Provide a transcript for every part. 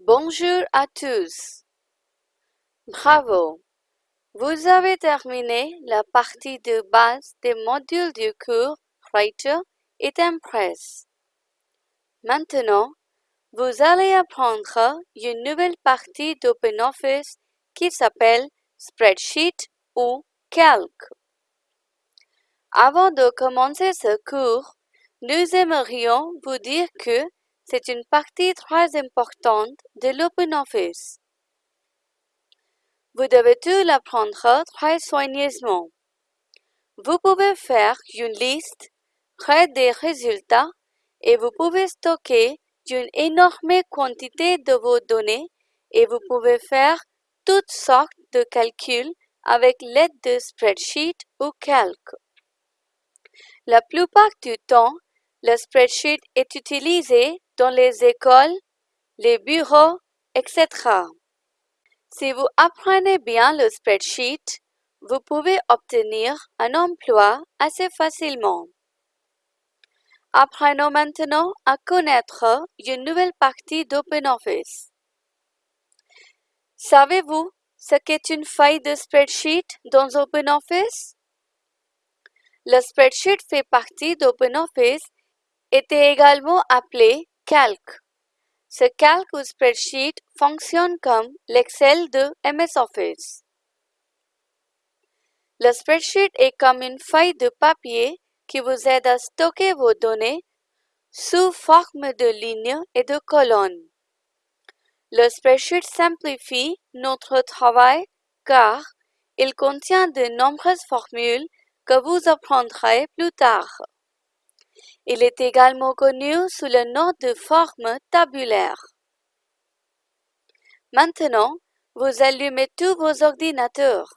Bonjour à tous. Bravo. Vous avez terminé la partie de base des modules du cours Writer et Impress. Maintenant, vous allez apprendre une nouvelle partie d'OpenOffice qui s'appelle Spreadsheet ou Calque. Avant de commencer ce cours, nous aimerions vous dire que c'est une partie très importante de l'OpenOffice. Vous devez tout l'apprendre très soigneusement. Vous pouvez faire une liste près des résultats et vous pouvez stocker une énorme quantité de vos données et vous pouvez faire toutes sortes de calculs avec l'aide de spreadsheet ou calque. La plupart du temps, le spreadsheet est utilisé dans les écoles, les bureaux, etc. Si vous apprenez bien le spreadsheet, vous pouvez obtenir un emploi assez facilement. Apprenons maintenant à connaître une nouvelle partie d'OpenOffice. Savez-vous ce qu'est une feuille de spreadsheet dans OpenOffice? Le spreadsheet fait partie d'OpenOffice était également appelé calque. Ce calque ou spreadsheet fonctionne comme l'Excel de MS Office. Le spreadsheet est comme une feuille de papier qui vous aide à stocker vos données sous forme de lignes et de colonnes. Le spreadsheet simplifie notre travail car il contient de nombreuses formules que vous apprendrez plus tard. Il est également connu sous le nom de forme tabulaire. Maintenant, vous allumez tous vos ordinateurs.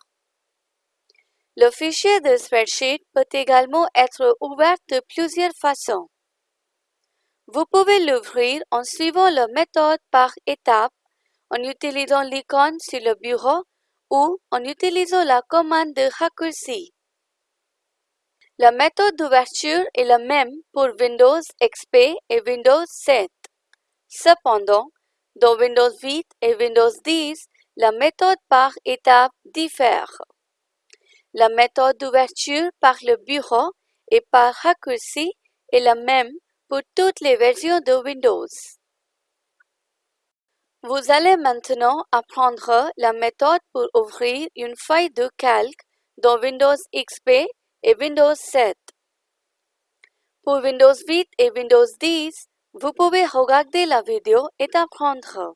Le fichier de spreadsheet peut également être ouvert de plusieurs façons. Vous pouvez l'ouvrir en suivant la méthode par étapes, en utilisant l'icône sur le bureau ou en utilisant la commande de raccourci. La méthode d'ouverture est la même pour Windows XP et Windows 7. Cependant, dans Windows 8 et Windows 10, la méthode par étape diffère. La méthode d'ouverture par le bureau et par raccourci est la même pour toutes les versions de Windows. Vous allez maintenant apprendre la méthode pour ouvrir une feuille de calque dans Windows XP Windows 7. Pour Windows 8 et Windows 10, vous pouvez regarder la vidéo et apprendre.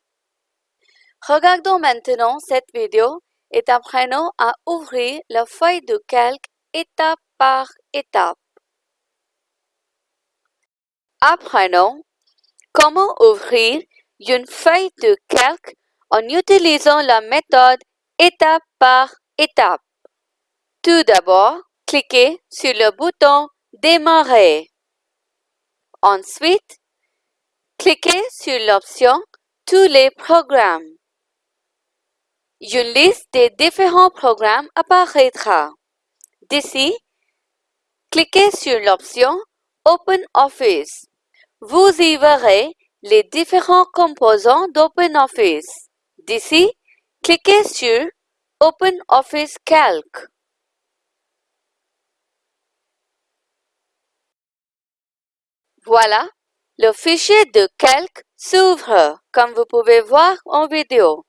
Regardons maintenant cette vidéo et apprenons à ouvrir la feuille de calque étape par étape. Apprenons comment ouvrir une feuille de calque en utilisant la méthode étape par étape. Tout d'abord, cliquez sur le bouton Démarrer. Ensuite, cliquez sur l'option Tous les programmes. Une liste des différents programmes apparaîtra. D'ici, cliquez sur l'option OpenOffice. Vous y verrez les différents composants d'OpenOffice. D'ici, cliquez sur OpenOffice Calc. Voilà, le fichier de calque s'ouvre, comme vous pouvez voir en vidéo.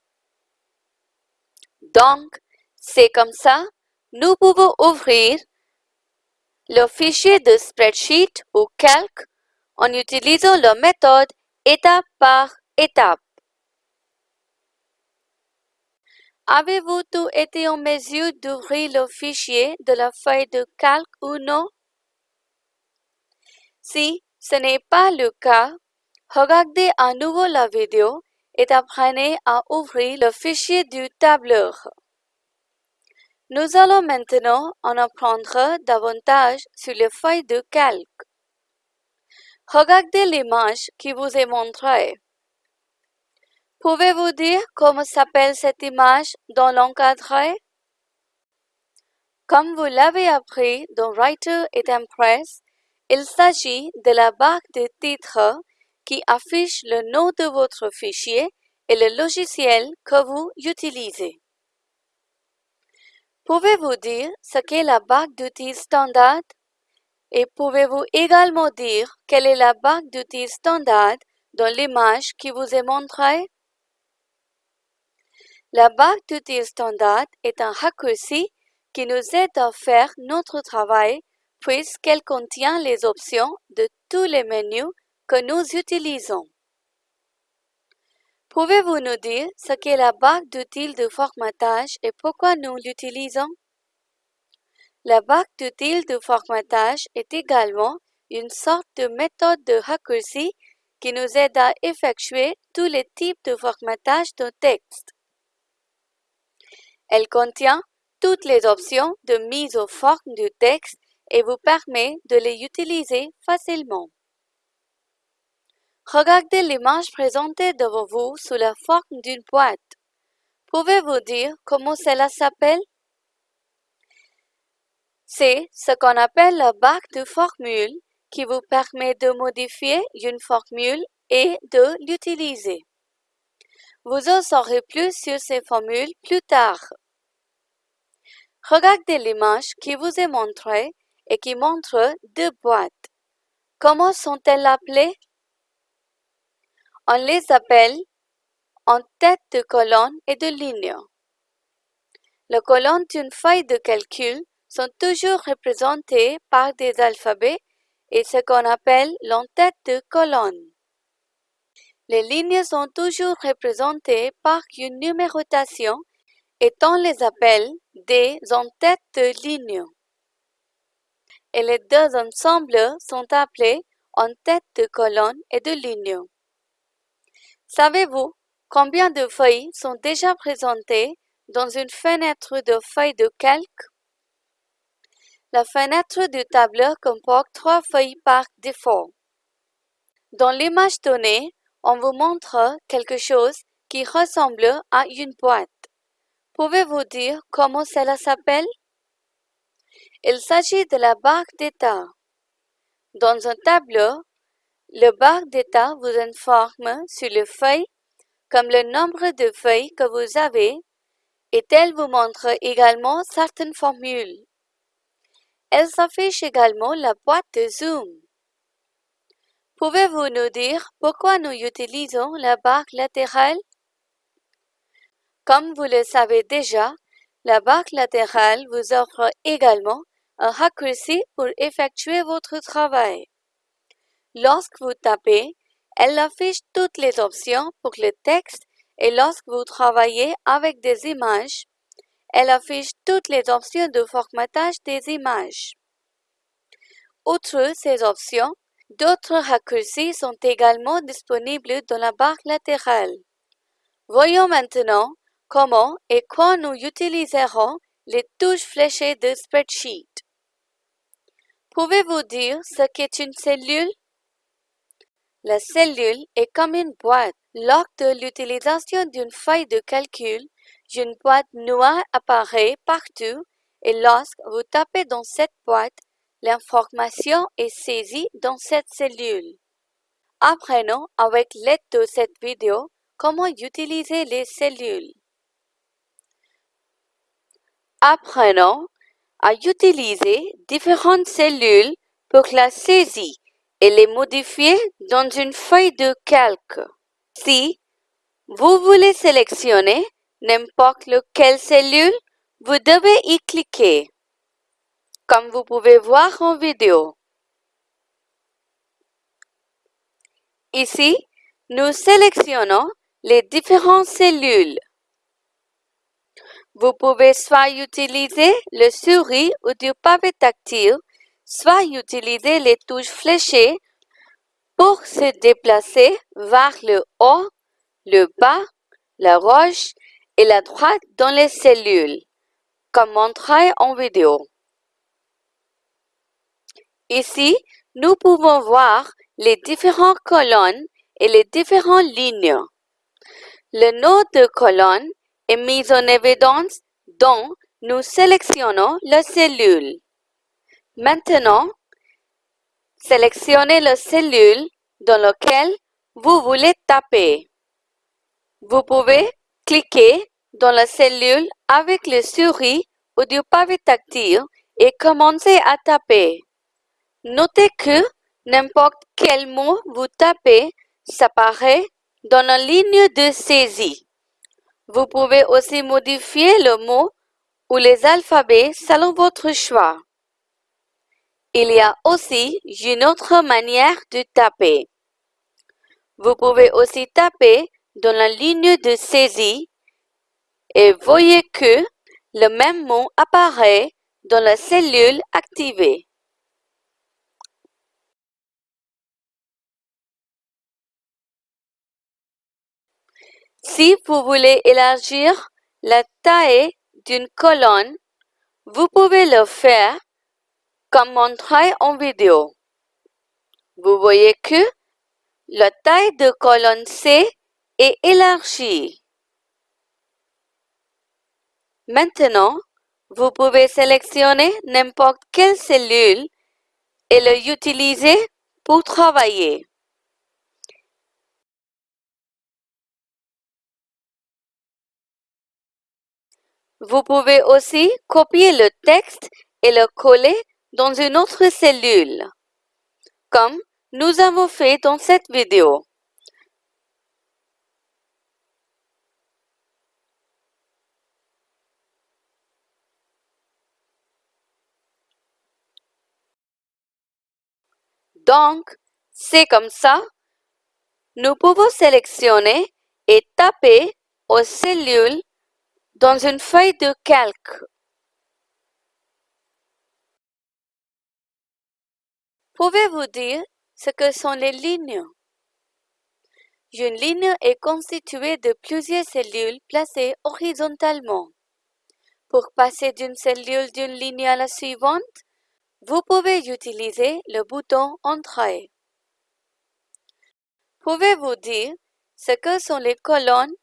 Donc, c'est comme ça, nous pouvons ouvrir le fichier de spreadsheet ou calque en utilisant la méthode étape par étape. Avez-vous tout été en mesure d'ouvrir le fichier de la feuille de calque ou non? Si ce n'est pas le cas, regardez à nouveau la vidéo et apprenez à ouvrir le fichier du tableur. Nous allons maintenant en apprendre davantage sur les feuilles de calque. Regardez l'image qui vous est montrée. Pouvez-vous dire comment s'appelle cette image dans l'encadré? Comme vous l'avez appris dans Writer et Impress, il s'agit de la barre de titre qui affiche le nom de votre fichier et le logiciel que vous utilisez. Pouvez-vous dire ce qu'est la barre d'outils standard? Et pouvez-vous également dire quelle est la barre d'outils standard dans l'image qui vous est montrée? La barre d'outils standard est un raccourci qui nous aide à faire notre travail puisqu'elle contient les options de tous les menus que nous utilisons. Pouvez-vous nous dire ce qu'est la barre d'outils de formatage et pourquoi nous l'utilisons? La barre d'outils de formatage est également une sorte de méthode de raccourci qui nous aide à effectuer tous les types de formatage de texte. Elle contient toutes les options de mise aux forme du texte et vous permet de les utiliser facilement. Regardez l'image présentée devant vous sous la forme d'une boîte. Pouvez-vous dire comment cela s'appelle? C'est ce qu'on appelle la barre de formule qui vous permet de modifier une formule et de l'utiliser. Vous en saurez plus sur ces formules plus tard. Regardez l'image qui vous est montrée et qui montre deux boîtes. Comment sont-elles appelées? On les appelle en tête de colonne et de ligne. Les colonnes d'une feuille de calcul sont toujours représentées par des alphabets et ce qu'on appelle l'entête de colonne. Les lignes sont toujours représentées par une numérotation et on les appelle des entêtes de ligne. Et les deux ensembles sont appelés entêtes de colonne et de ligne. Savez-vous combien de feuilles sont déjà présentées dans une fenêtre de feuilles de calque? La fenêtre du tableur comporte trois feuilles par défaut. Dans l'image donnée, on vous montre quelque chose qui ressemble à une boîte. Pouvez-vous dire comment cela s'appelle? Il s'agit de la barre d'état. Dans un tableau, le barre d'état vous informe sur les feuilles comme le nombre de feuilles que vous avez et elle vous montre également certaines formules. Elle s'affiche également la boîte de zoom. Pouvez-vous nous dire pourquoi nous utilisons la barre latérale? Comme vous le savez déjà, la barre latérale vous offre également raccourci pour effectuer votre travail. Lorsque vous tapez, elle affiche toutes les options pour le texte et lorsque vous travaillez avec des images, elle affiche toutes les options de formatage des images. Outre ces options, d'autres raccourcis sont également disponibles dans la barre latérale. Voyons maintenant comment et quand nous utiliserons les touches fléchées de Spreadsheet. Pouvez-vous dire ce qu'est une cellule? La cellule est comme une boîte. Lors de l'utilisation d'une feuille de calcul, une boîte noire apparaît partout et lorsque vous tapez dans cette boîte, l'information est saisie dans cette cellule. Apprenons avec l'aide de cette vidéo comment utiliser les cellules. Apprenons à utiliser différentes cellules pour la saisie et les modifier dans une feuille de calque. Si vous voulez sélectionner n'importe quelle cellule, vous devez y cliquer, comme vous pouvez voir en vidéo. Ici, nous sélectionnons les différentes cellules. Vous pouvez soit utiliser le souris ou du pavé tactile soit utiliser les touches fléchées pour se déplacer vers le haut, le bas, la gauche et la droite dans les cellules, comme montré en vidéo. Ici, nous pouvons voir les différentes colonnes et les différentes lignes. Le nom de colonne est mis en évidence dont nous sélectionnons la cellule. Maintenant, sélectionnez la cellule dans laquelle vous voulez taper. Vous pouvez cliquer dans la cellule avec le souris ou du pavé tactile et commencer à taper. Notez que n'importe quel mot vous tapez s'apparaît dans la ligne de saisie. Vous pouvez aussi modifier le mot ou les alphabets selon votre choix. Il y a aussi une autre manière de taper. Vous pouvez aussi taper dans la ligne de saisie et voyez que le même mot apparaît dans la cellule activée. Si vous voulez élargir la taille d'une colonne, vous pouvez le faire comme montré en vidéo. Vous voyez que la taille de colonne C est élargie. Maintenant, vous pouvez sélectionner n'importe quelle cellule et l'utiliser pour travailler. Vous pouvez aussi copier le texte et le coller dans une autre cellule, comme nous avons fait dans cette vidéo. Donc, c'est comme ça. Nous pouvons sélectionner et taper aux cellules dans une feuille de calque. Pouvez-vous dire ce que sont les lignes? Une ligne est constituée de plusieurs cellules placées horizontalement. Pour passer d'une cellule d'une ligne à la suivante, vous pouvez utiliser le bouton Entrée. Pouvez-vous dire ce que sont les colonnes?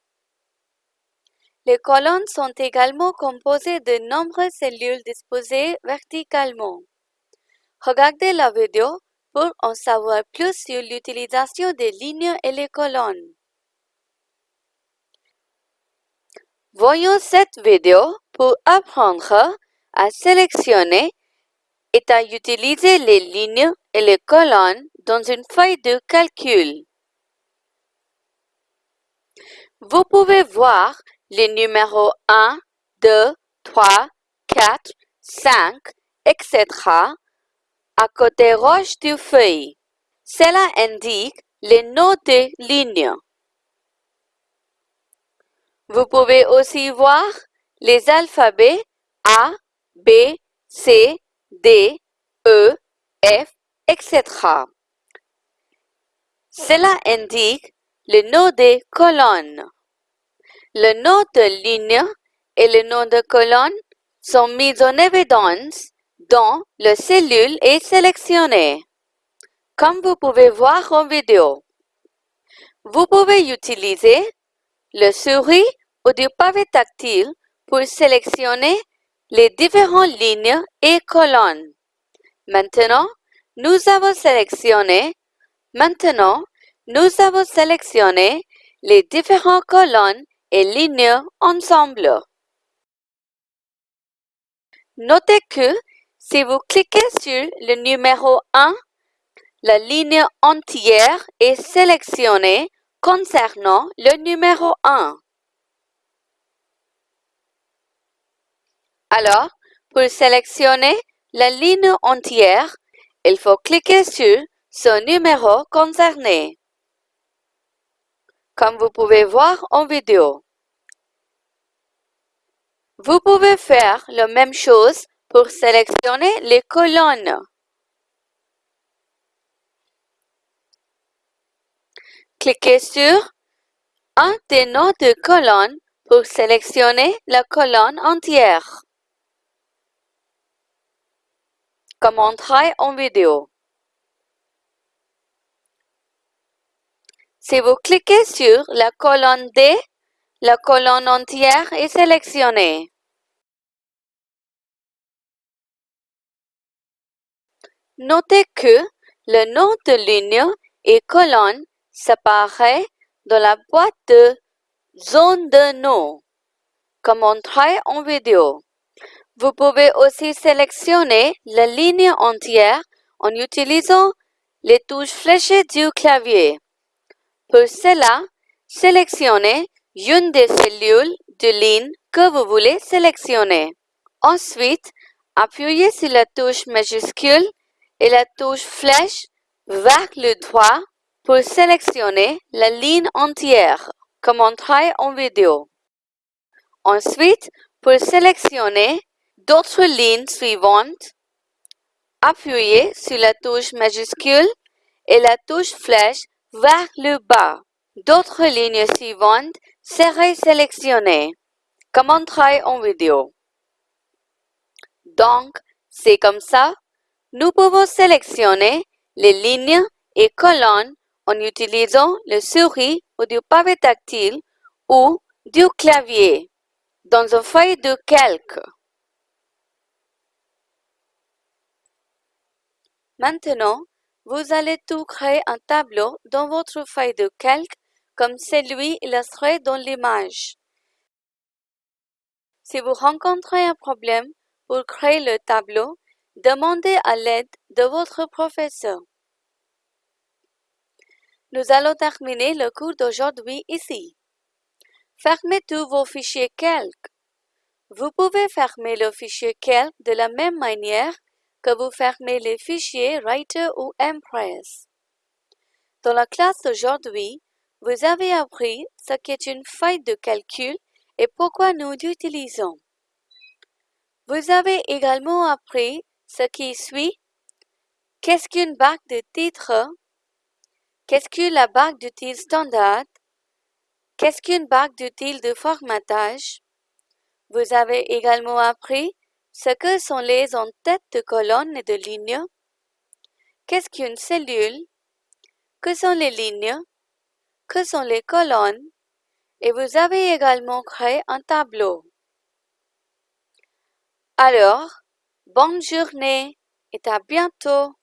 Les colonnes sont également composées de nombreuses cellules disposées verticalement. Regardez la vidéo pour en savoir plus sur l'utilisation des lignes et les colonnes. Voyons cette vidéo pour apprendre à sélectionner et à utiliser les lignes et les colonnes dans une feuille de calcul. Vous pouvez voir les numéros 1, 2, 3, 4, 5, etc. à côté roche du feuille. Cela indique les noms des lignes. Vous pouvez aussi voir les alphabets A, B, C, D, E, F, etc. Cela indique le nom des colonnes. Le nom de ligne et le nom de colonne sont mis en évidence dans la cellule est sélectionnée, comme vous pouvez voir en vidéo. Vous pouvez utiliser le souris ou du pavé tactile pour sélectionner les différentes lignes et colonnes. Maintenant, nous avons sélectionné Maintenant, nous avons sélectionné les différentes colonnes et lignes ensemble. Notez que si vous cliquez sur le numéro 1, la ligne entière est sélectionnée concernant le numéro 1. Alors, pour sélectionner la ligne entière, il faut cliquer sur ce numéro concerné, comme vous pouvez voir en vidéo. Vous pouvez faire la même chose pour sélectionner les colonnes. Cliquez sur un des noms de colonnes pour sélectionner la colonne entière. comme en vidéo. Si vous cliquez sur la colonne D, la colonne entière est sélectionnée. Notez que le nom de ligne et colonne s'apparaît dans la boîte de zone de nom, comme montré en vidéo. Vous pouvez aussi sélectionner la ligne entière en utilisant les touches fléchées du clavier. Pour cela, sélectionnez une des cellules de ligne que vous voulez sélectionner. Ensuite, appuyez sur la touche majuscule et la touche flèche vers le droit pour sélectionner la ligne entière, comme montré en vidéo. Ensuite, pour sélectionner d'autres lignes suivantes, appuyez sur la touche majuscule et la touche flèche vers le bas. D'autres lignes suivantes seraient sélectionnées, comme montré en vidéo. Donc, c'est comme ça, nous pouvons sélectionner les lignes et colonnes en utilisant le souris ou du pavé tactile ou du clavier dans une feuille de calque. Maintenant, vous allez tout créer un tableau dans votre feuille de calque comme celui illustré dans l'image. Si vous rencontrez un problème pour créer le tableau, demandez à l'aide de votre professeur. Nous allons terminer le cours d'aujourd'hui ici. Fermez tous vos fichiers calque. Vous pouvez fermer le fichier calque de la même manière que vous fermez les fichiers Writer ou Impress. Dans la classe d'aujourd'hui, vous avez appris ce qu'est une feuille de calcul et pourquoi nous l'utilisons. Vous avez également appris ce qui suit. Qu'est-ce qu'une barre de titre? Qu'est-ce que la barre d'utile standard? Qu'est-ce qu'une barre d'utile de formatage? Vous avez également appris ce que sont les en-têtes de colonnes et de lignes. Qu'est-ce qu'une cellule? Que sont les lignes? Que sont les colonnes? Et vous avez également créé un tableau. Alors, bonne journée et à bientôt.